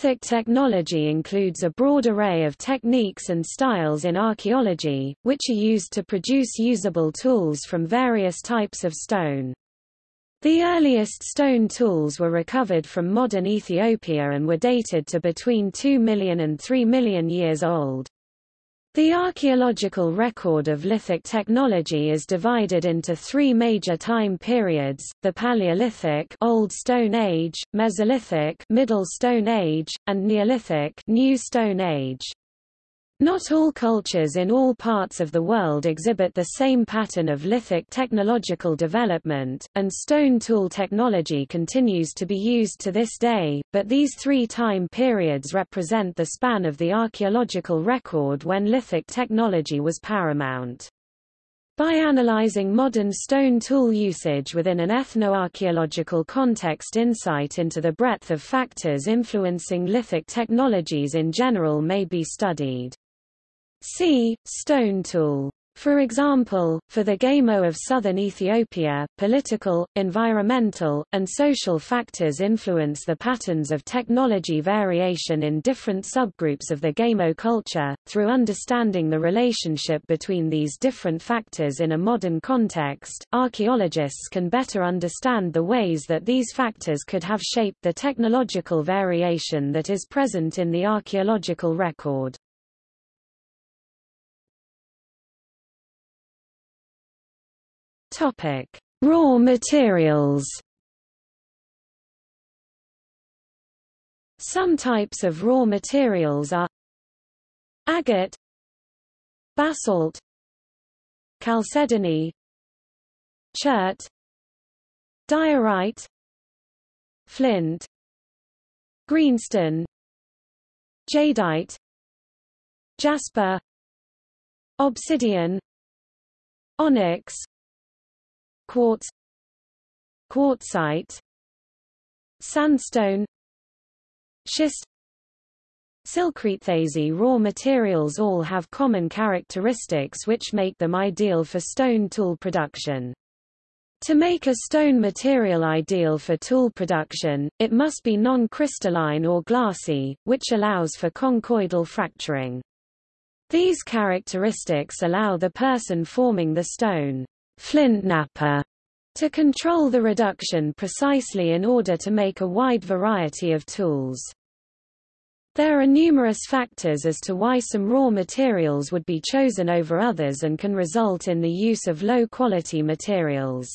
Lithic technology includes a broad array of techniques and styles in archaeology, which are used to produce usable tools from various types of stone. The earliest stone tools were recovered from modern Ethiopia and were dated to between 2 million and 3 million years old. The archaeological record of lithic technology is divided into three major time periods, the Paleolithic Old Stone Age, Mesolithic Middle Stone Age, and Neolithic New Stone Age. Not all cultures in all parts of the world exhibit the same pattern of lithic technological development, and stone tool technology continues to be used to this day, but these three time periods represent the span of the archaeological record when lithic technology was paramount. By analyzing modern stone tool usage within an ethnoarchaeological context insight into the breadth of factors influencing lithic technologies in general may be studied. See, stone tool. For example, for the Gamo of southern Ethiopia, political, environmental, and social factors influence the patterns of technology variation in different subgroups of the Gamo culture. Through understanding the relationship between these different factors in a modern context, archaeologists can better understand the ways that these factors could have shaped the technological variation that is present in the archaeological record. Topic: Raw materials. Some types of raw materials are agate, basalt, chalcedony, chert, diorite, flint, greenstone, jadeite, jasper, obsidian, onyx, quartz quartzite sandstone schist Silcrete raw materials all have common characteristics which make them ideal for stone tool production. To make a stone material ideal for tool production, it must be non-crystalline or glassy, which allows for conchoidal fracturing. These characteristics allow the person forming the stone flint to control the reduction precisely in order to make a wide variety of tools. There are numerous factors as to why some raw materials would be chosen over others and can result in the use of low-quality materials.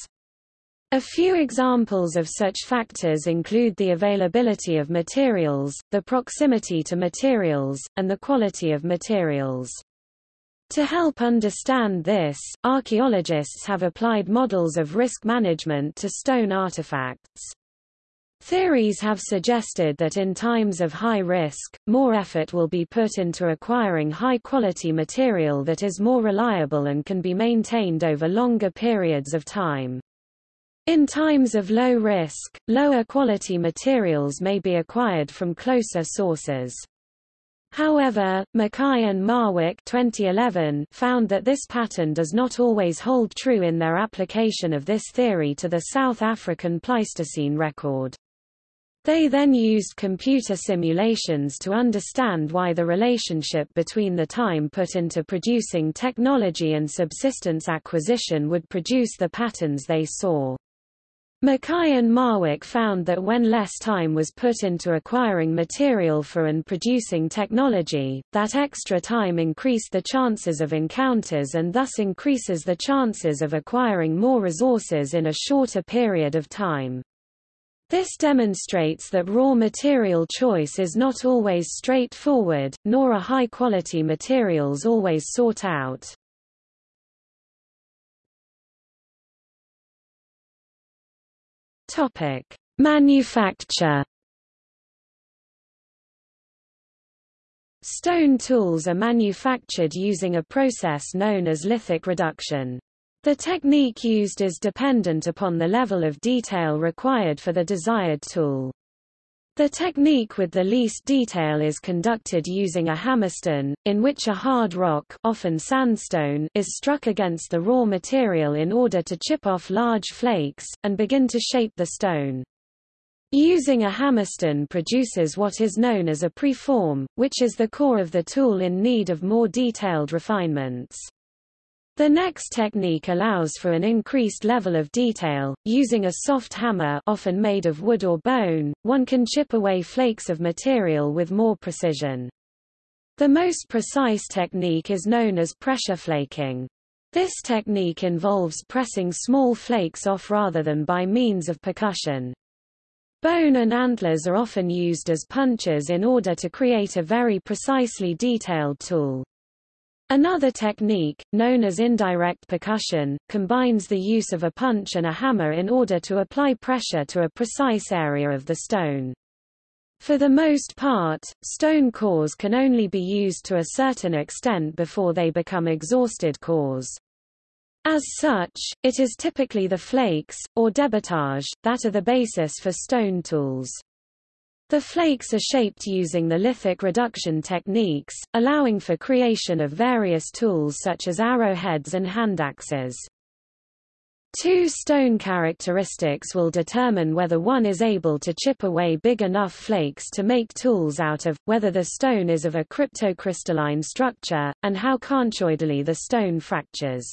A few examples of such factors include the availability of materials, the proximity to materials, and the quality of materials. To help understand this, archaeologists have applied models of risk management to stone artifacts. Theories have suggested that in times of high risk, more effort will be put into acquiring high-quality material that is more reliable and can be maintained over longer periods of time. In times of low risk, lower quality materials may be acquired from closer sources. However, Mackay and Marwick 2011 found that this pattern does not always hold true in their application of this theory to the South African Pleistocene record. They then used computer simulations to understand why the relationship between the time put into producing technology and subsistence acquisition would produce the patterns they saw. Mackay and Marwick found that when less time was put into acquiring material for and producing technology, that extra time increased the chances of encounters and thus increases the chances of acquiring more resources in a shorter period of time. This demonstrates that raw material choice is not always straightforward, nor are high-quality materials always sought out. Topic: Manufacture. Stone tools are manufactured using a process known as lithic reduction. The technique used is dependent upon the level of detail required for the desired tool. The technique with the least detail is conducted using a hammerstone, in which a hard rock often sandstone is struck against the raw material in order to chip off large flakes, and begin to shape the stone. Using a hammerstone produces what is known as a preform, which is the core of the tool in need of more detailed refinements. The next technique allows for an increased level of detail. Using a soft hammer often made of wood or bone, one can chip away flakes of material with more precision. The most precise technique is known as pressure flaking. This technique involves pressing small flakes off rather than by means of percussion. Bone and antlers are often used as punches in order to create a very precisely detailed tool. Another technique, known as indirect percussion, combines the use of a punch and a hammer in order to apply pressure to a precise area of the stone. For the most part, stone cores can only be used to a certain extent before they become exhausted cores. As such, it is typically the flakes, or debitage, that are the basis for stone tools. The flakes are shaped using the lithic reduction techniques, allowing for creation of various tools such as arrowheads and hand axes. Two stone characteristics will determine whether one is able to chip away big enough flakes to make tools out of, whether the stone is of a cryptocrystalline structure, and how conchoidally the stone fractures.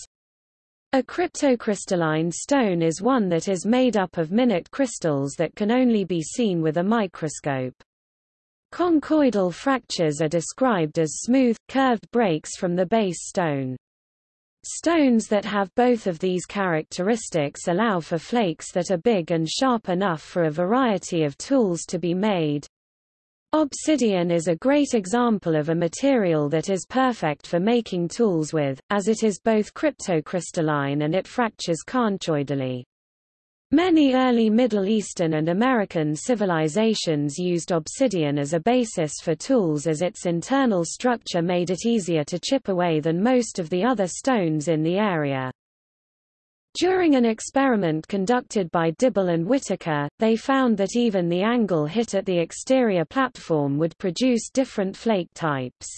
A cryptocrystalline stone is one that is made up of minute crystals that can only be seen with a microscope. Conchoidal fractures are described as smooth, curved breaks from the base stone. Stones that have both of these characteristics allow for flakes that are big and sharp enough for a variety of tools to be made. Obsidian is a great example of a material that is perfect for making tools with, as it is both cryptocrystalline and it fractures conchoidally. Many early Middle Eastern and American civilizations used obsidian as a basis for tools as its internal structure made it easier to chip away than most of the other stones in the area. During an experiment conducted by Dibble and Whittaker, they found that even the angle hit at the exterior platform would produce different flake types.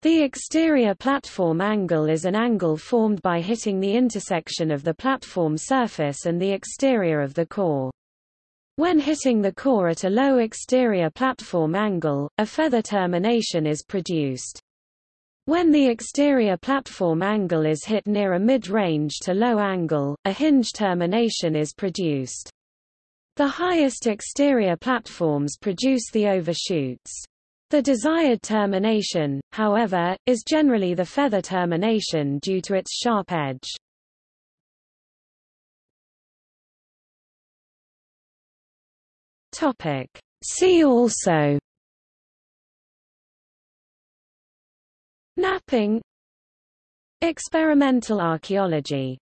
The exterior platform angle is an angle formed by hitting the intersection of the platform surface and the exterior of the core. When hitting the core at a low exterior platform angle, a feather termination is produced. When the exterior platform angle is hit near a mid-range to low angle, a hinge termination is produced. The highest exterior platforms produce the overshoots. The desired termination, however, is generally the feather termination due to its sharp edge. Topic. See also Knapping Experimental archaeology